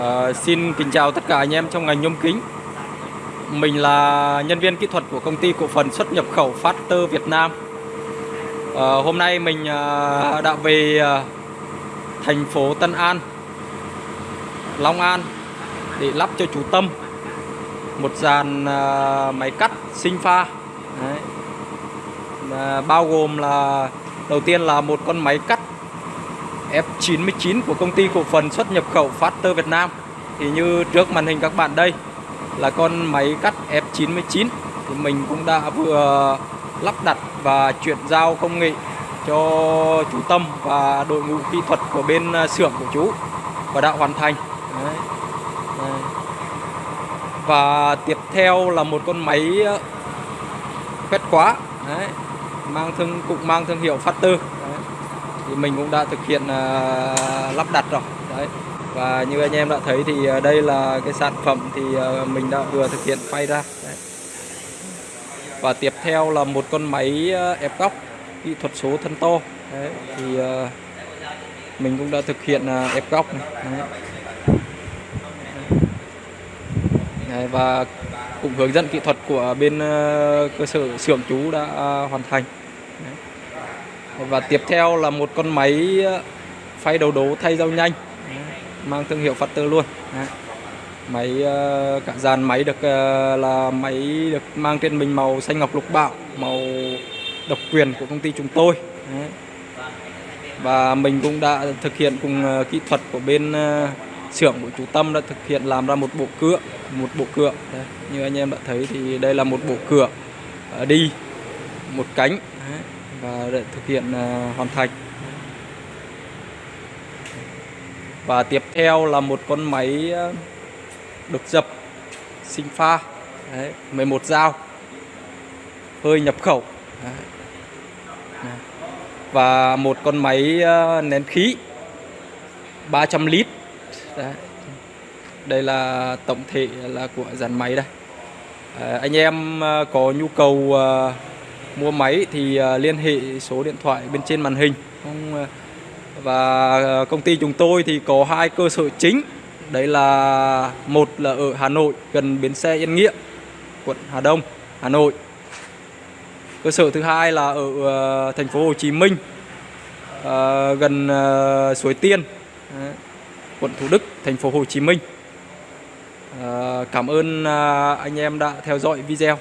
À, xin kính chào tất cả anh em trong ngành nhôm kính. Mình là nhân viên kỹ thuật của công ty cổ phần xuất nhập khẩu Factor Việt Nam. À, hôm nay mình à, đã về à, thành phố Tân An, Long An để lắp cho chú Tâm một dàn à, máy cắt sinh pha. Đấy. À, bao gồm là đầu tiên là một con máy cắt F99 của công ty cổ phần xuất nhập khẩu Faster Việt Nam thì như trước màn hình các bạn đây, là con máy cắt F99 thì mình cũng đã vừa lắp đặt và chuyển giao công nghệ cho chú Tâm và đội ngũ kỹ thuật của bên à, xưởng của chú và đã hoàn thành Đấy. Đấy. và tiếp theo là một con máy à, quét quá Đấy. mang thương, cũng mang thương hiệu Factor thì mình cũng đã thực hiện à, lắp đặt rồi đấy và như anh em đã thấy thì à, đây là cái sản phẩm thì à, mình đã vừa thực hiện phay ra đấy. và tiếp theo là một con máy ép góc kỹ thuật số thân to đấy, thì mình cũng đã thực hiện ép góc này. Đấy. Đấy, và cũng hướng dẫn kỹ thuật của bên cơ sở xưởng chú đã hoàn thành đấy. Và tiếp theo là một con máy ờ, phay đầu đố thay dao nhanh. Mang thương hiệu Factor luôn. Đấy. Máy ờ, cả dàn máy được ờ, là máy được mang trên mình màu xanh ngọc lục bảo Màu độc quyền của công ty chúng tôi. Đấy. Và mình cũng đã thực hiện cùng kỹ thuật của bên xưởng của chú Tâm đã thực hiện làm ra một bộ cửa một bộ cửa Đấy. như anh em đã thấy thì đây là một bộ cửa đi một cánh. Đấy và để thực hiện à, hoàn thành. Và tiếp theo là một con máy à, độc đục dập sinh pha. Đấy, 11 dao. Hơi nhập khẩu. Đấy. và một con máy à, nén khí. 300 lít. Đấy. đây là tổng thể là của dàn máy đây. À, anh em có nhu cầu mua máy thì ờ, liên hệ số điện thoại bên trên màn hình. Ờ, và ờ, công ty chúng tôi thì có hai cơ sở chính. Đấy là, một là ở Hà Nội, gần bến xe Yên Nghĩa, quận Hà Đông, Hà Nội. Cơ sở thứ hai là ở thành phố Hồ Chí Minh gần suối Tiên quận Thủ Đức, thành phố Hồ Chí Minh. Cảm ơn anh em đã theo dõi video.